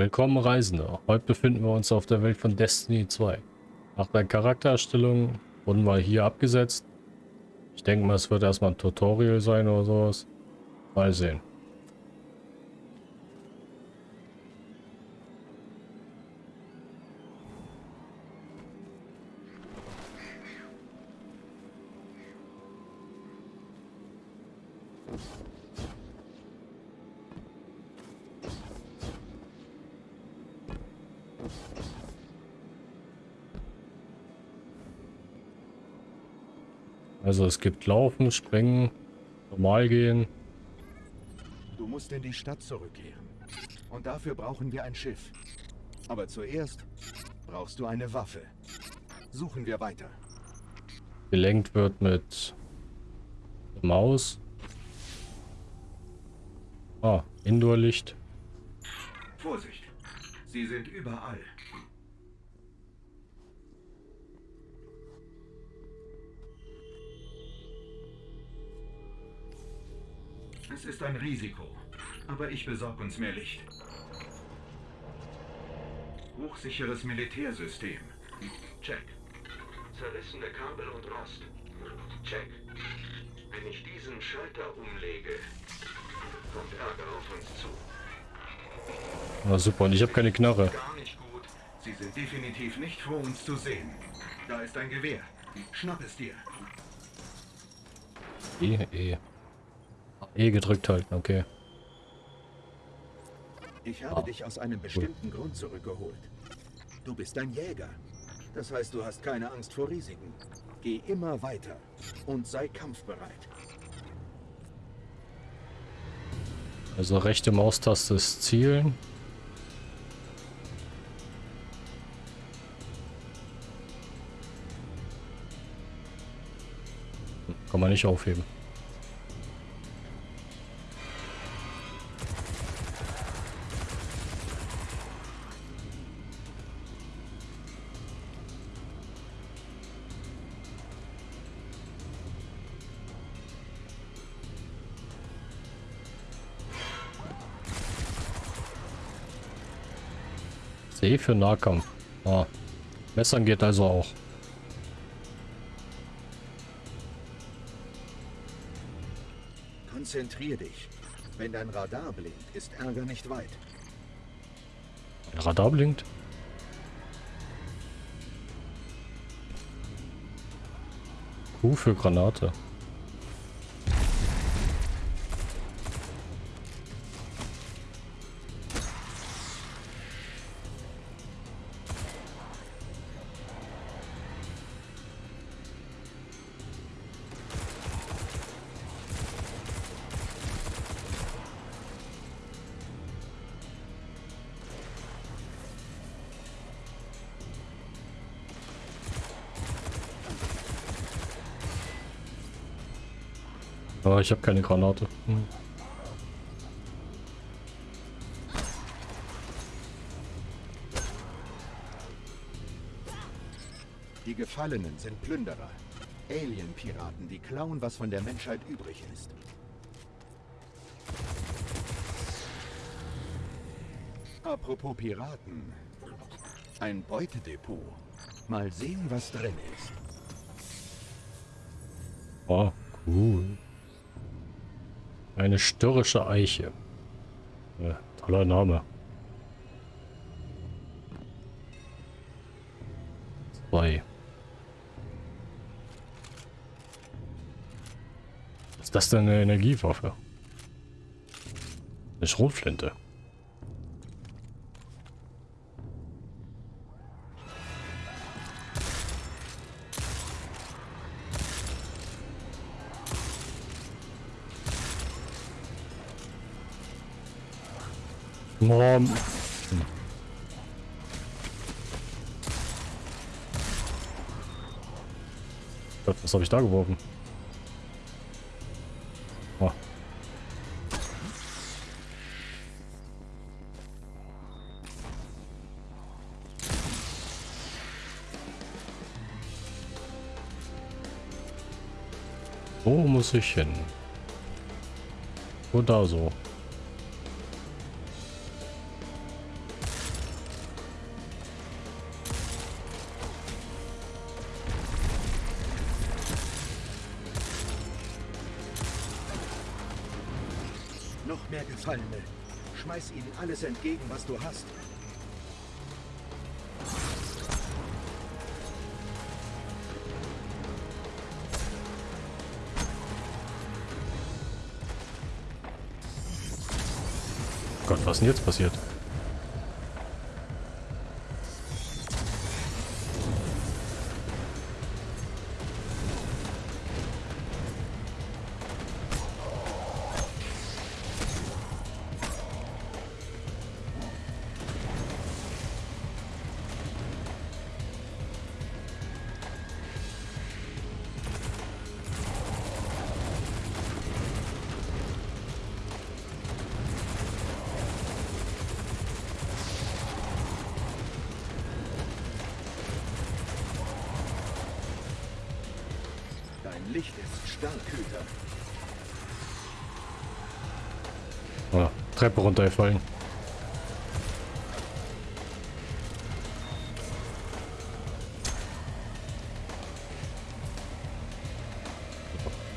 Willkommen Reisende. Heute befinden wir uns auf der Welt von Destiny 2. Nach der Charaktererstellung wurden wir hier abgesetzt. Ich denke mal, es wird erstmal ein Tutorial sein oder sowas. Mal sehen. Also es gibt Laufen, Springen, normal gehen. Du musst in die Stadt zurückkehren. Und dafür brauchen wir ein Schiff. Aber zuerst brauchst du eine Waffe. Suchen wir weiter. Gelenkt wird mit Maus. Ah, Indoor-Licht. Vorsicht, sie sind überall. Es ist ein Risiko, aber ich besorge uns mehr Licht. Hochsicheres Militärsystem. Check. Zerrissene Kabel und Rost. Check. Wenn ich diesen Schalter umlege, kommt Ärger auf uns zu. Ah, super, und ich habe keine Knarre. Gar nicht gut. Sie sind definitiv nicht froh, uns zu sehen. Da ist ein Gewehr. Schnapp es dir. E, E. E gedrückt halten, okay. Ich habe dich aus einem bestimmten Grund zurückgeholt. Du bist ein Jäger. Das heißt, du hast keine Angst vor Risiken. Geh immer weiter und sei kampfbereit. Also rechte Maustaste ist Zielen. Kann man nicht aufheben. Für Nahkampf. Ah. Messern geht also auch. Konzentrier dich. Wenn dein Radar blinkt, ist Ärger nicht weit. Radar blinkt. Q für Granate. Aber ich habe keine Granate. Hm. Die Gefallenen sind Plünderer. Alien-Piraten, die klauen, was von der Menschheit übrig ist. Apropos Piraten. Ein Beutedepot. Mal sehen, was drin ist. Oh, cool. Eine störrische Eiche. Ja, toller Name. Zwei. Was ist das denn eine Energiewaffe? Eine Schrotflinte. Gott, was habe ich da geworfen? Oh. Wo muss ich hin? Oder so. Gefallene. Schmeiß ihnen alles entgegen, was du hast. Gott, was ist denn jetzt passiert? Treppe runtergefallen.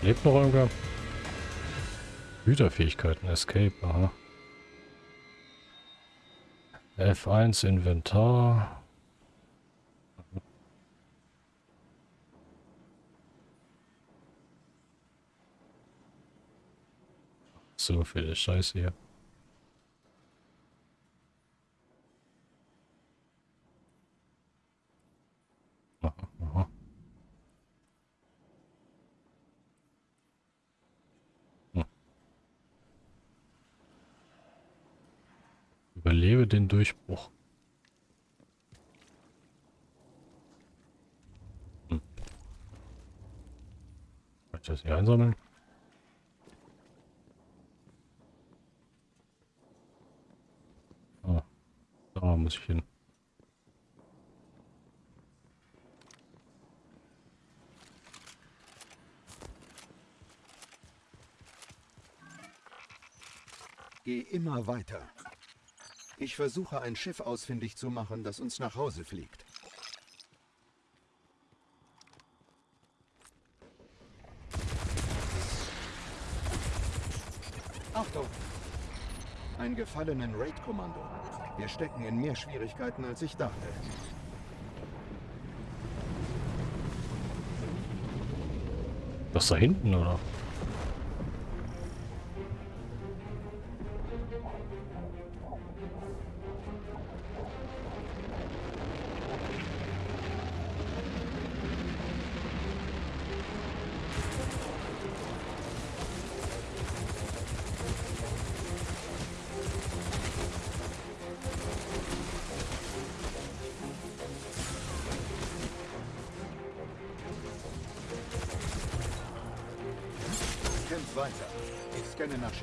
Lebt noch irgendwer? Güterfähigkeiten, Escape, aha. F1 Inventar. So viel Scheiße hier. Aha, aha. Hm. Überlebe den Durchbruch. Hm. Kann ich das hier einsammeln? Ah, da muss ich hin. Geh immer weiter. Ich versuche ein Schiff ausfindig zu machen, das uns nach Hause fliegt. Achtung! Ein gefallenen Raid-Kommando. Wir stecken in mehr Schwierigkeiten, als ich dachte. Das da hinten, oder?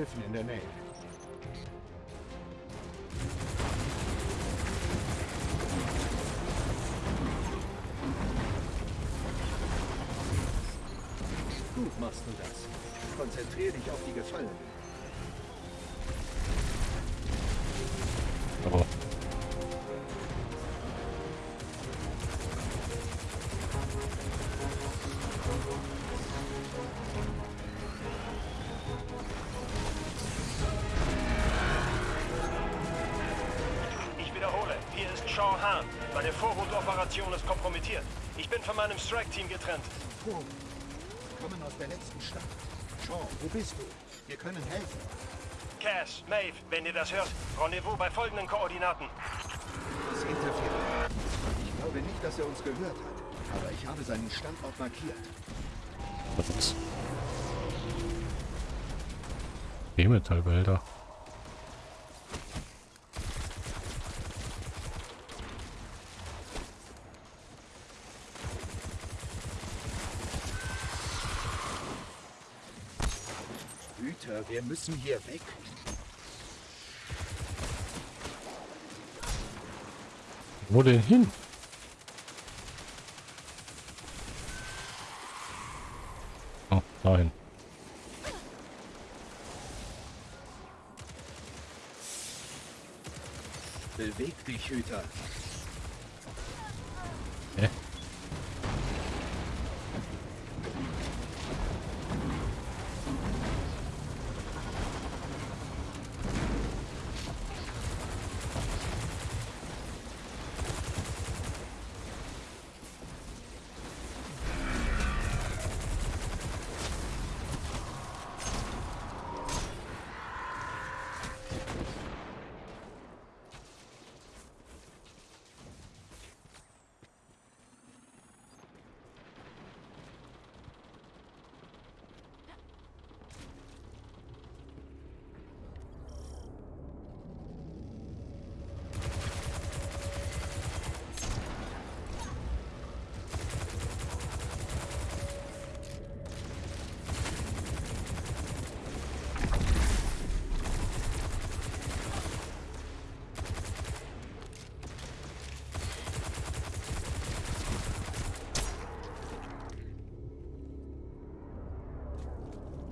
Schiffen in der Nähe. Bin von meinem Strike-Team getrennt. Oh, wir kommen aus der letzten Stadt. Sean, wo bist du? Wir können helfen. Cass, Maeve, wenn ihr das hört, Rendezvous bei folgenden Koordinaten. Das interferiert. Ich glaube nicht, dass er uns gehört hat. Aber ich habe seinen Standort markiert. was ist? E-Metallbehälter. Hüter, wir müssen hier weg. Wo denn hin? Oh, nein. Beweg dich, Hüter.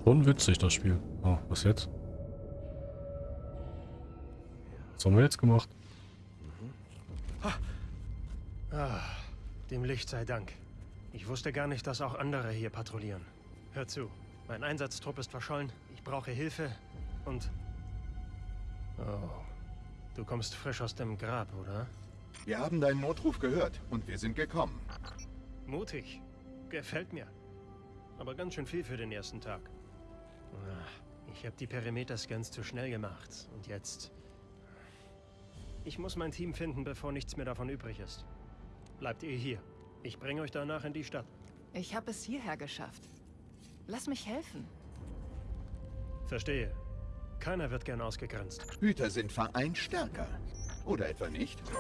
Schon witzig, das Spiel. Oh, was jetzt? Was haben wir jetzt gemacht? Ah, dem Licht sei Dank. Ich wusste gar nicht, dass auch andere hier patrouillieren. Hör zu, mein Einsatztrupp ist verschollen, ich brauche Hilfe und... Oh, du kommst frisch aus dem Grab, oder? Wir haben deinen Notruf gehört und wir sind gekommen. Mutig. Gefällt mir. Aber ganz schön viel für den ersten Tag. Ich habe die Perimeter-Scans zu schnell gemacht. Und jetzt... Ich muss mein Team finden, bevor nichts mehr davon übrig ist. Bleibt ihr hier. Ich bringe euch danach in die Stadt. Ich habe es hierher geschafft. Lass mich helfen. Verstehe. Keiner wird gern ausgegrenzt. Hüter sind vereint stärker. Oder etwa nicht?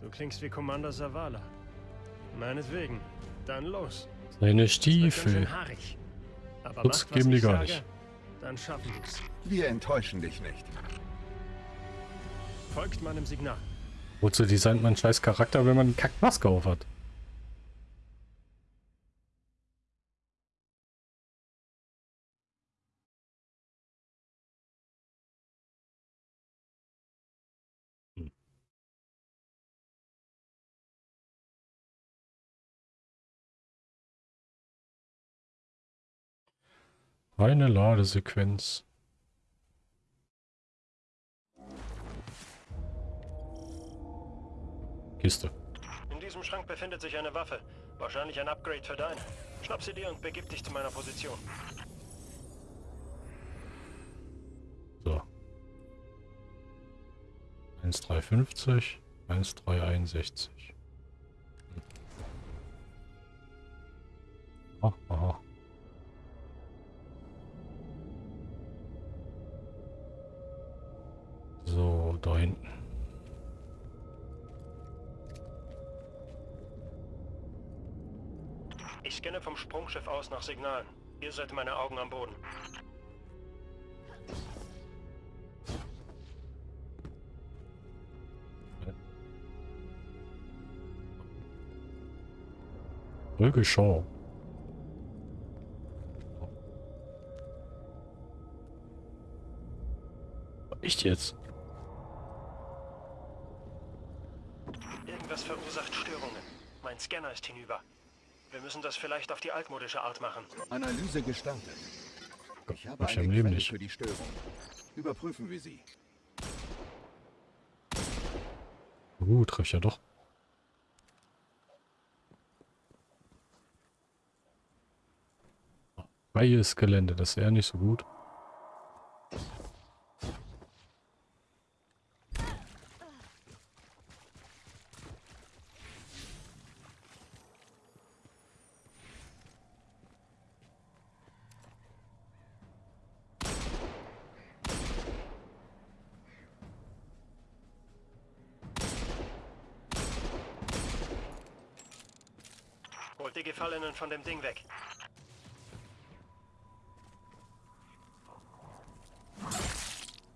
Du klingst wie Commander Zavala. Meinetwegen. Dann los. Seine Es wird ganz Stiefel. schön haarig. Aber Schutz macht, geben die gar sage, nicht. Dann schaffen wir's. Wir enttäuschen dich nicht. Folgt meinem Signal. Wozu designt man einen scheiß Charakter, wenn man eine Kackmaske auf hat? Eine Ladesequenz. Kiste. In diesem Schrank befindet sich eine Waffe. Wahrscheinlich ein Upgrade für deine. Schnapp sie dir und begib dich zu meiner Position. So. 1,350, 1,361. Hm. Aha, da hinten. Ich scanne vom Sprungschiff aus nach Signalen. Ihr seid meine Augen am Boden. Folge Shaw. Echt jetzt? Irgendwas verursacht Störungen. Mein Scanner ist hinüber. Wir müssen das vielleicht auf die altmodische Art machen. Analyse gestartet. Ich habe ich eine Quelle nicht. für die Störung. Überprüfen wir sie. Uh, treffe ich ja doch. Freies Gelände, das ist eher nicht so gut. Holt die Gefallenen von dem Ding weg.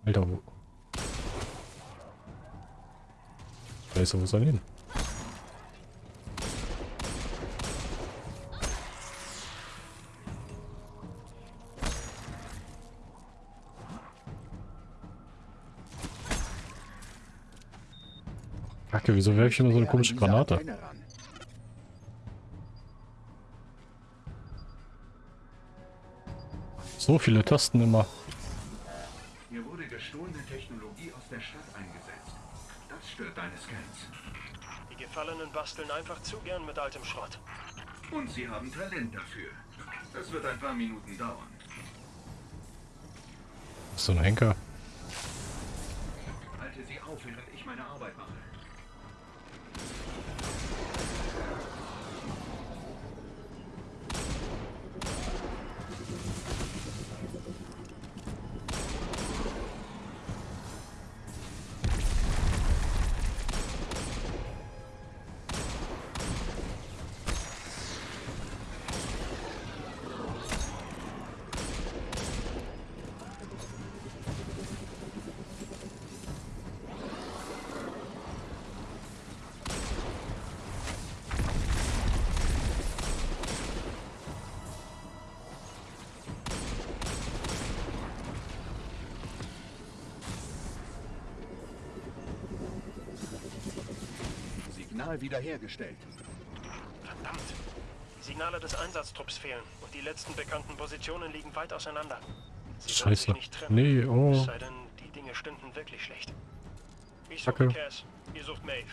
Alter, wo... Scheiße, wo soll hin? Kacke, wieso werfe ich immer so eine komische Granate? So viele Tasten immer. Hier wurde gestohlene Technologie aus der Stadt eingesetzt. Das stört deine Scans. Die Gefallenen basteln einfach zu gern mit altem Schrott. Und sie haben Talent dafür. Das wird ein paar Minuten dauern. So ein Henker. Halte sie auf, während ich meine Arbeit mache. Signal wiederhergestellt. Verdammt. Die Signale des Einsatztrupps fehlen und die letzten bekannten Positionen liegen weit auseinander. Sie Scheiße. nicht treffen. Nee, Es oh. sei denn, die Dinge stünden wirklich schlecht. Ich suche Cass, ihr sucht Maeve.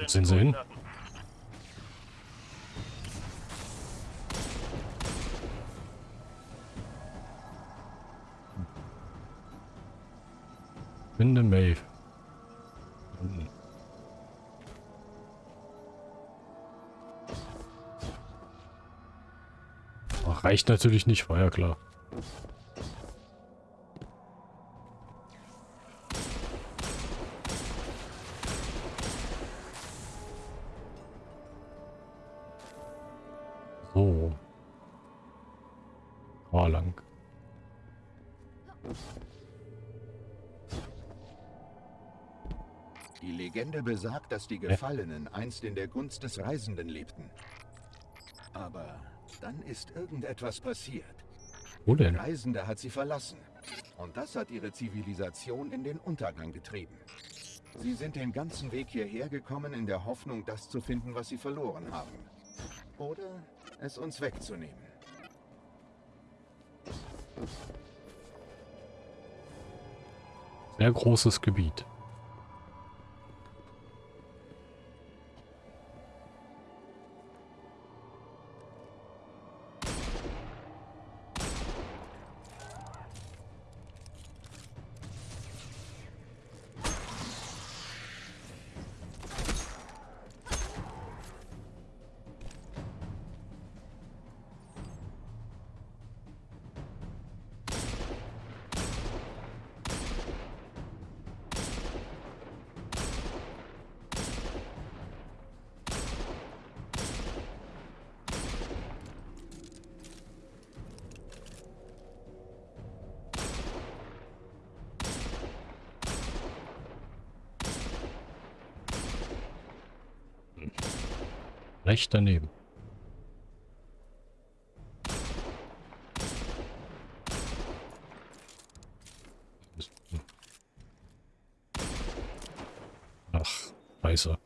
Wo sind sie hin? Finde Maeve. Reicht natürlich nicht, war ja klar. So. Ah, lang. Die Legende besagt, dass die Gefallenen einst in der Gunst des Reisenden lebten. Aber dann ist irgendetwas passiert. Wo Der denn? Reisende hat sie verlassen. Und das hat ihre Zivilisation in den Untergang getrieben. Sie sind den ganzen Weg hierher gekommen in der Hoffnung, das zu finden, was sie verloren haben. Oder es uns wegzunehmen. Sehr großes Gebiet. Recht daneben. Ach, scheiße.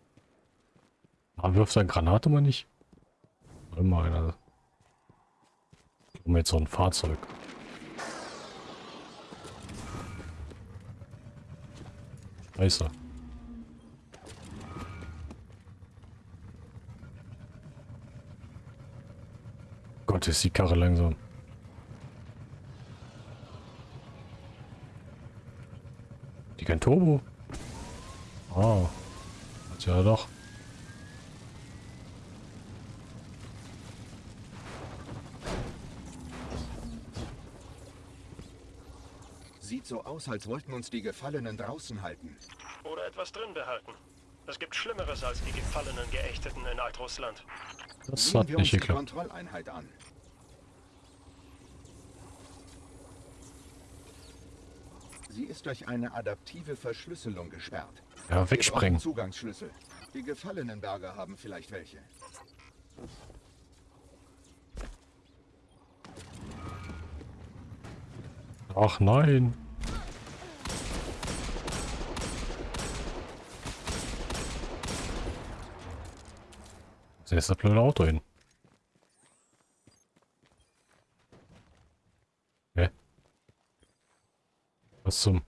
Ah, wirft sein Granate mal nicht? Mal, einer. Um jetzt so ein Fahrzeug. Scheiße. Gott, ist die Karre langsam. Die kein Turbo? Ah. Hat ja doch. Sieht so aus, als wollten uns die Gefallenen draußen halten. Oder etwas drin behalten. Es gibt Schlimmeres als die gefallenen Geächteten in Altrussland. Das hat wir nicht uns die geklappt. Kontrolleinheit an. Sie ist durch eine adaptive Verschlüsselung gesperrt. Ja, wegsprengen. Zugangsschlüssel. Die gefallenen Berger haben vielleicht welche. Ach nein. Wo ist das blöde Auto hin? Zum...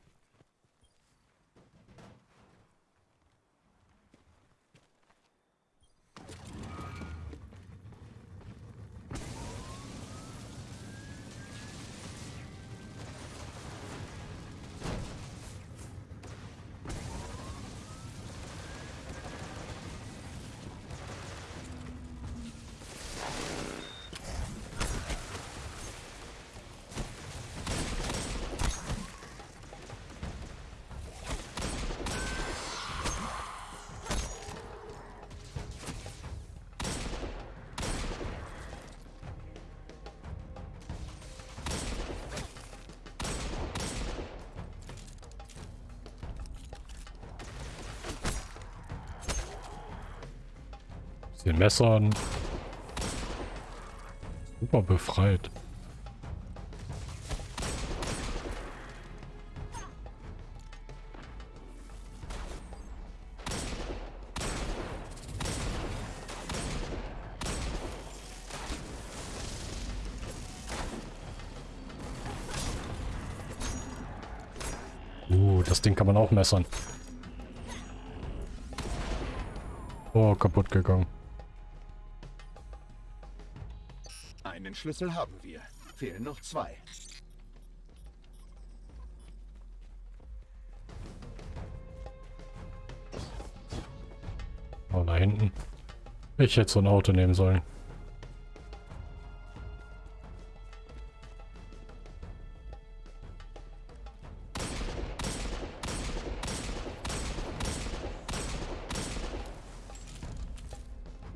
den Messern. Super befreit. Uh, das Ding kann man auch messern. Oh, kaputt gegangen. Schlüssel haben wir. Fehlen noch zwei. Oh, da hinten. Ich hätte so ein Auto nehmen sollen.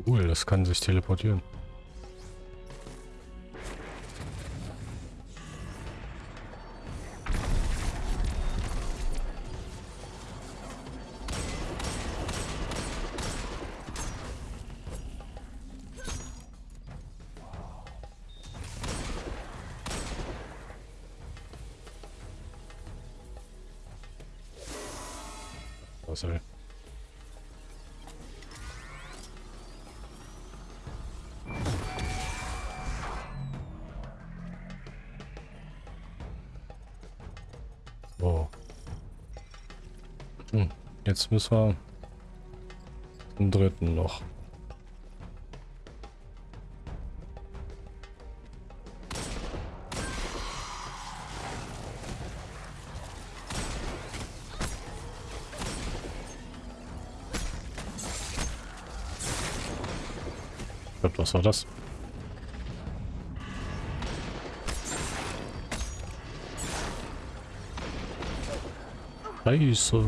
Cool, das kann sich teleportieren. Soll? So. Hm, jetzt müssen wir den dritten noch. Was war das? Scheiße.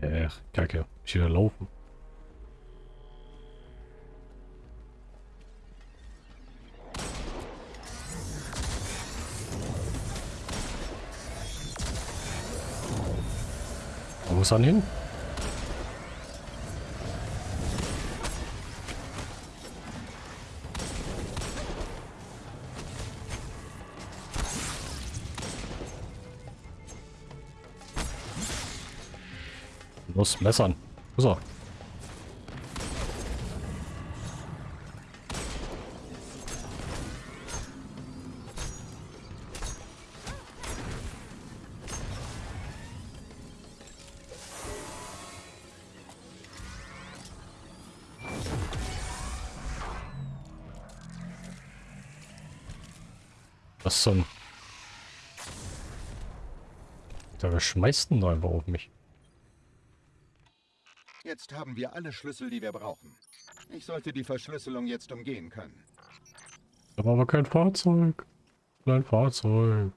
Äh, kacke. Ich wieder laufen. Er hin? Los, messern. Er? Da schmeißt denn da einfach auf mich. Jetzt haben wir alle Schlüssel, die wir brauchen. Ich sollte die Verschlüsselung jetzt umgehen können. War aber kein Fahrzeug. Kein Fahrzeug.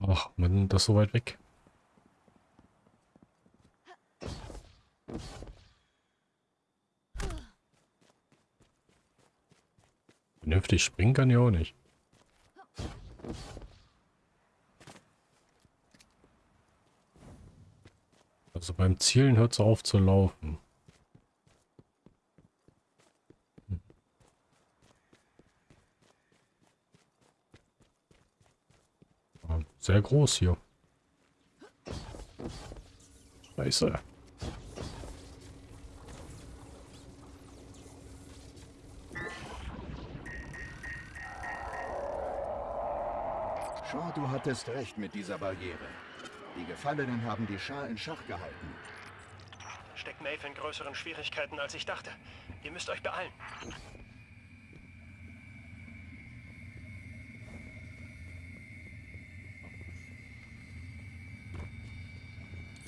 Ach, man, das ist so weit weg. Vernünftig springen kann ich auch nicht. Also beim Zielen hört es auf zu laufen. Hm. Ah, Sehr groß hier. Scheiße. Shaw, du hattest recht mit dieser Barriere. Die Gefallenen haben die Schar in Schach gehalten. Steckt Maeve in größeren Schwierigkeiten, als ich dachte. Ihr müsst euch beeilen.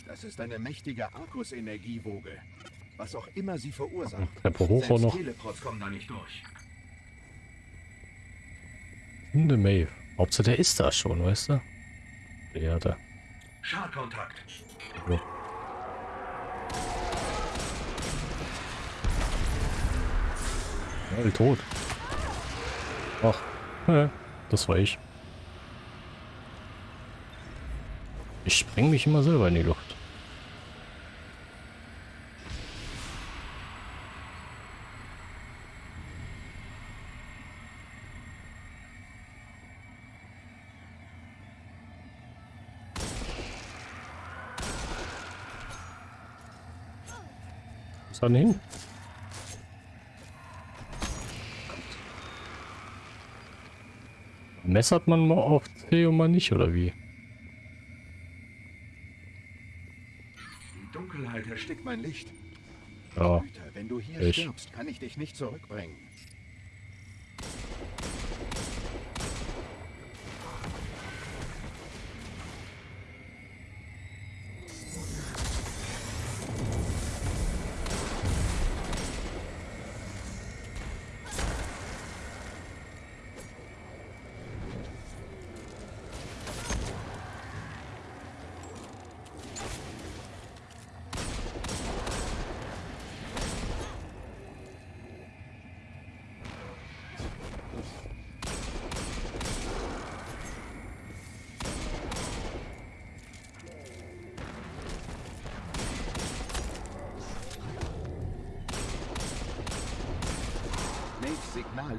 Das ist eine mächtige Arkus-Energiewoge. Was auch immer sie verursacht. Treppe hoch noch. Teleports kommen da nicht durch. Hunde Maeve. Hauptsache der ist da schon, weißt du? Der hat er. Schadkontakt. Ja. Ja, tot. Ach, äh, das war ich. Ich spreng mich immer selber in die Luft. Ist dann hin? Messert man mal auf C und mal nicht, oder wie? Die Dunkelheit erstickt mein Licht. Ja, Güte, wenn du hier Ich. stirbst, kann ich dich nicht zurückbringen.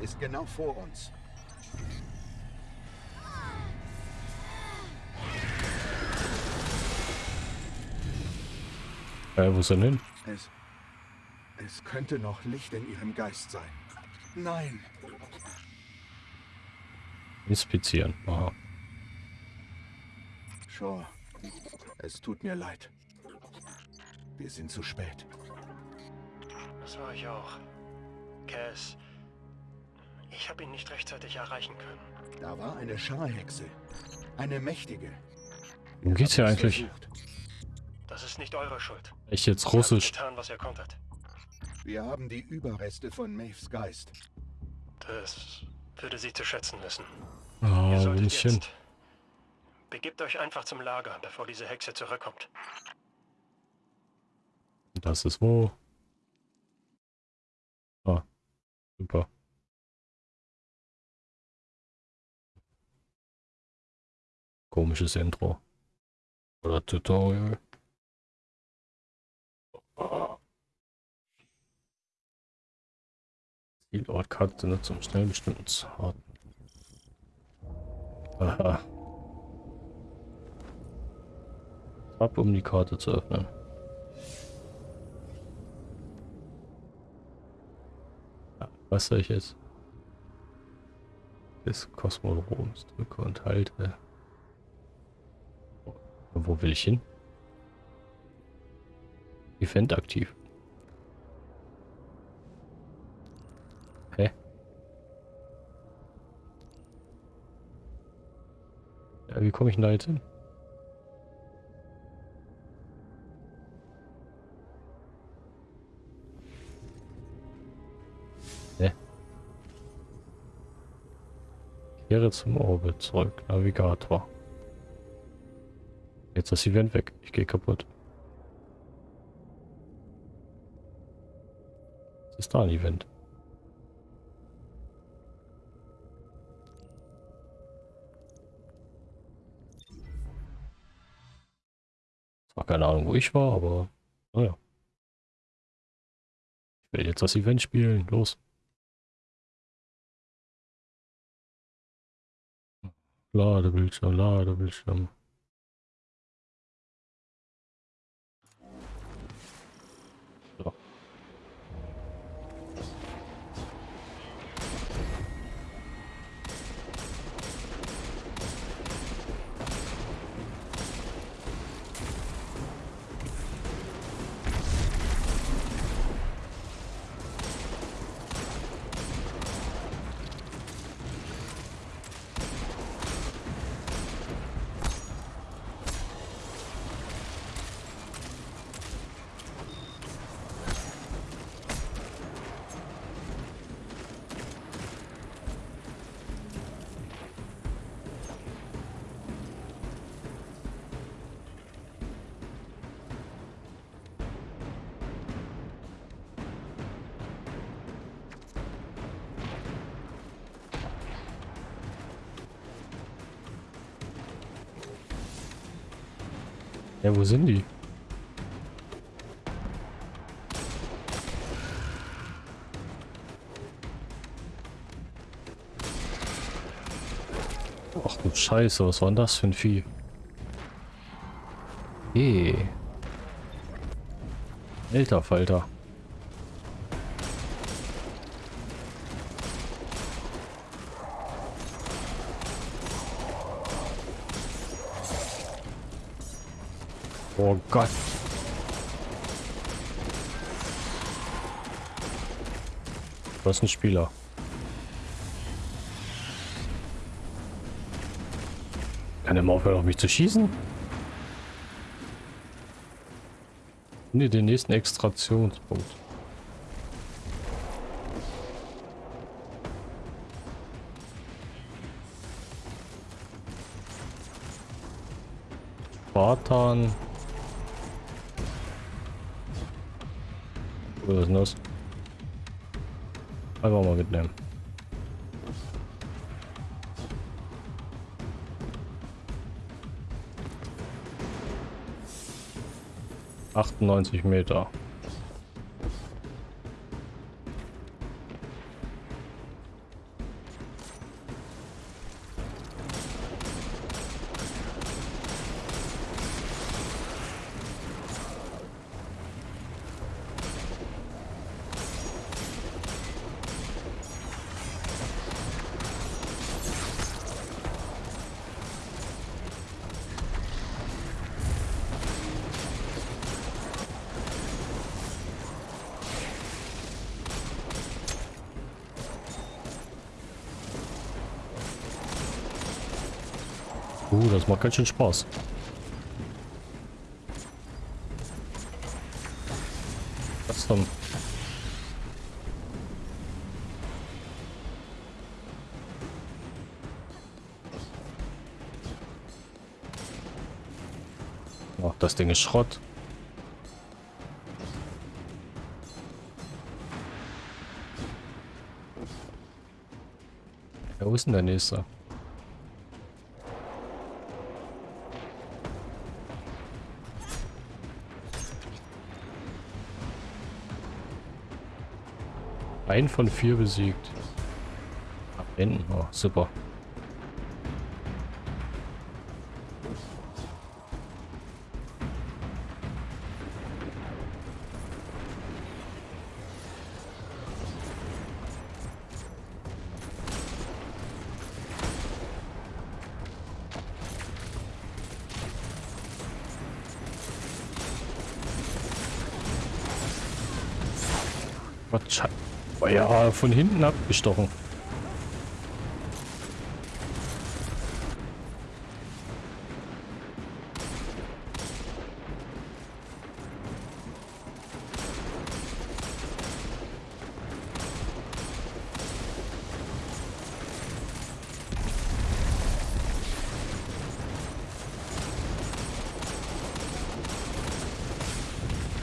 Ist genau vor uns. äh, wo ist er denn hin? Es, es könnte noch Licht in ihrem Geist sein. Nein, Inspizieren. Aha. Shaw, es tut mir leid. Wir sind zu spät. Das war ich auch. Cass. Ich habe ihn nicht rechtzeitig erreichen können. Da war eine Scharhexe. Eine mächtige. Worum geht's hier eigentlich? versucht. Das ist nicht eure Schuld. Echt jetzt Russisch? getan, was ihr konntet. Wir haben die Überreste von Maves Geist. Das würde sie zu schätzen wissen. Ah, Ihr solltet ich hin? jetzt... Begebt euch einfach zum Lager, bevor diese Hexe zurückkommt. Das ist wo? Ah, super. Komisches Intro. Oder Tutorial. Zielortkarte nur zum schnell bestimmten Zarten. Aha. Ab, um die Karte zu öffnen. Ja, was soll ich jetzt? Des Kosmodroms drücke und halte. Wo will ich hin? Event aktiv. Hä? Ja, wie komme ich denn da jetzt hin? Hä? Kehre zum Orbit zurück. Navigator. Jetzt das Event weg. Ich gehe kaputt. Ist da ein Event? Zwar keine Ahnung, wo ich war, aber naja. Ich will jetzt das Event spielen. Los. Ladebildschirm, Ladebildschirm. Ja, wo sind die? Ach du Scheiße, was war denn das für ein Vieh? Eh. Alter Falter. Oh Gott. Was ist ein Spieler? Kann er mal aufhören, auf mich zu schießen? Ne, den nächsten Extraktionspunkt. Spartan. Was ist denn das? Einfach mal mitnehmen. Achtundneunzig Meter. Macht ganz schön Spaß. Was dann? Ach, das Ding ist Schrott. Wo ist denn der nächste? Ein von vier besiegt. Abwenden. Oh, super. Von hinten abgestochen.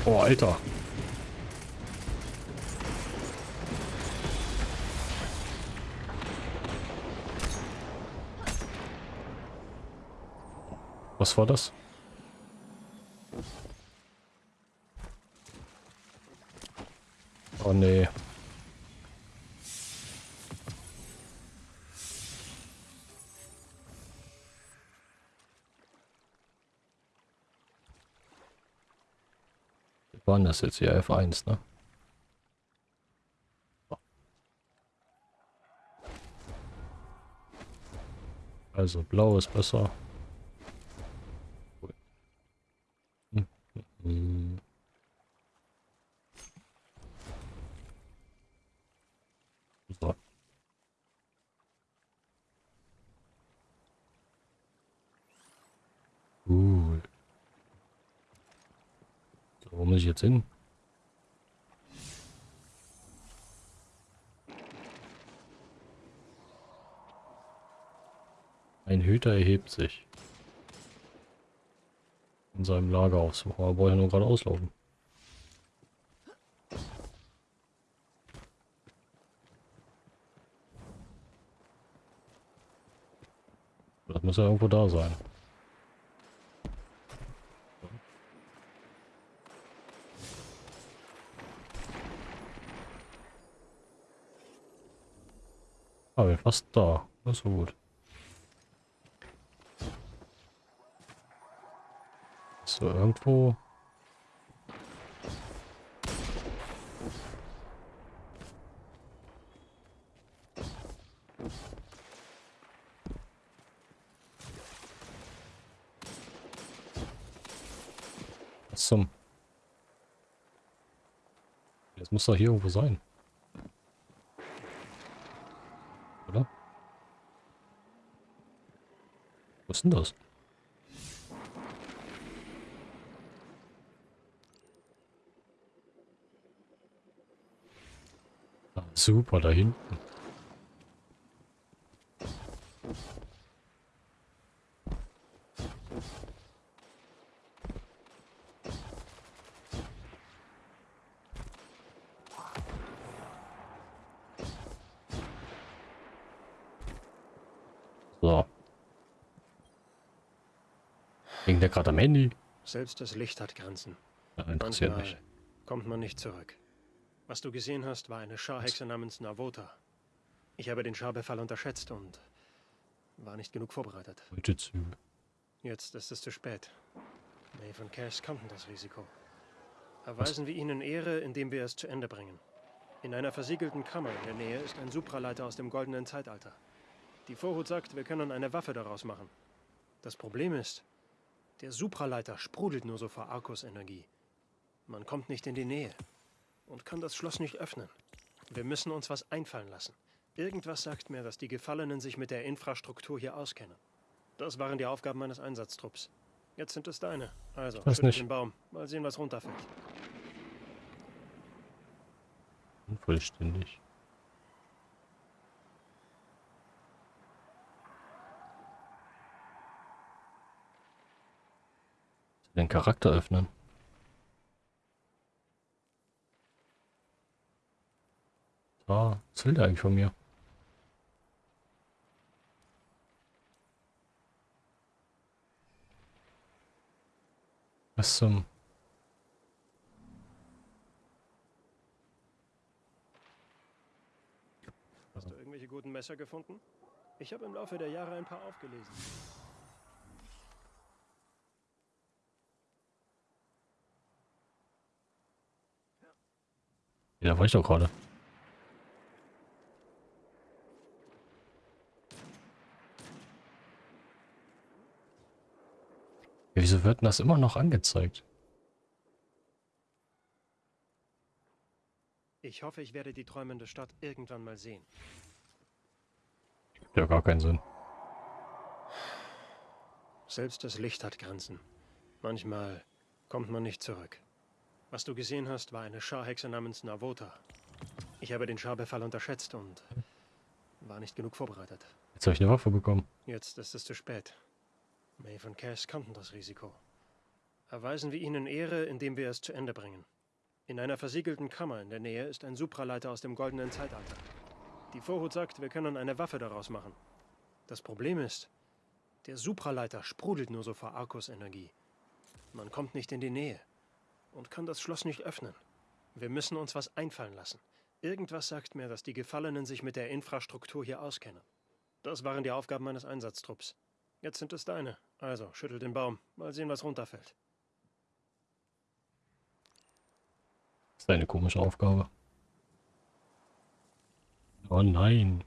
Oh, Alter. Was war das? Oh nee. Waren das jetzt hier F1, ne? Also blau ist besser. Hm. So. Cool. Wo muss ich jetzt hin? Ein Hüter erhebt sich. In seinem Lager aufsuchen, aber wollte nur gerade auslaufen. Das muss ja irgendwo da sein. Ah, wir fast da. Das ist so gut. So, irgendwo. Was zum... Das muss doch hier irgendwo sein. Oder? Was ist denn das? Ah, super, da hinten. So. Wegen der gerade am Handy. Selbst das Licht hat Grenzen. Ja, interessiert Manchmal mich. kommt man nicht zurück. Was du gesehen hast, war eine Scharhexe namens Navota. Ich habe den Scharbefall unterschätzt und war nicht genug vorbereitet. Jetzt ist es zu spät. Maeve und Cass kannten das Risiko. Erweisen wir ihnen Ehre, indem wir es zu Ende bringen. In einer versiegelten Kammer in der Nähe ist ein Supraleiter aus dem goldenen Zeitalter. Die Vorhut sagt, wir können eine Waffe daraus machen. Das Problem ist, der Supraleiter sprudelt nur so vor Arkus-Energie. Man kommt nicht in die Nähe und kann das Schloss nicht öffnen. Wir müssen uns was einfallen lassen. Irgendwas sagt mir, dass die Gefallenen sich mit der Infrastruktur hier auskennen. Das waren die Aufgaben meines Einsatztrupps. Jetzt sind es deine. Also, schüttel nicht. den Baum. Mal sehen, was runterfällt. Unvollständig. Den Charakter öffnen. Ah, was will der eigentlich von mir? Was zum... Hast du irgendwelche guten Messer gefunden? Ich habe im Laufe der Jahre ein paar aufgelesen. Ja, da war ich doch gerade. Wieso wird denn das immer noch angezeigt? Ich hoffe, ich werde die träumende Stadt irgendwann mal sehen. Gibt ja gar keinen Sinn. Selbst das Licht hat Grenzen. Manchmal kommt man nicht zurück. Was du gesehen hast, war eine Scharhexe namens Navota. Ich habe den Scharbefall unterschätzt und war nicht genug vorbereitet. Jetzt habe ich eine Waffe bekommen. Jetzt ist es zu spät. Maeve und Cass kannten das Risiko. Erweisen wir ihnen Ehre, indem wir es zu Ende bringen. In einer versiegelten Kammer in der Nähe ist ein Supraleiter aus dem goldenen Zeitalter. Die Vorhut sagt, wir können eine Waffe daraus machen. Das Problem ist, der Supraleiter sprudelt nur so vor Arkus-Energie. Man kommt nicht in die Nähe und kann das Schloss nicht öffnen. Wir müssen uns was einfallen lassen. Irgendwas sagt mir, dass die Gefallenen sich mit der Infrastruktur hier auskennen. Das waren die Aufgaben meines Einsatztrupps. Jetzt sind es deine. Also, schüttel den Baum. Mal sehen, was runterfällt. Das ist eine komische Aufgabe. Oh nein.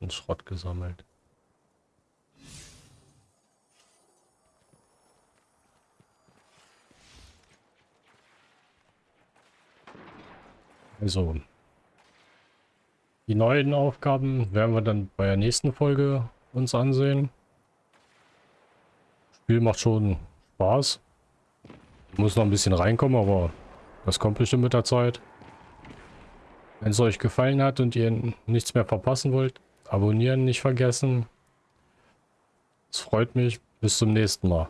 Ein Schrott gesammelt. Also, die neuen Aufgaben werden wir dann bei der nächsten Folge uns ansehen. Spiel macht schon Spaß. Muss noch ein bisschen reinkommen, aber das kommt bestimmt mit der Zeit. Wenn es euch gefallen hat und ihr nichts mehr verpassen wollt, abonnieren nicht vergessen. Es freut mich. Bis zum nächsten Mal.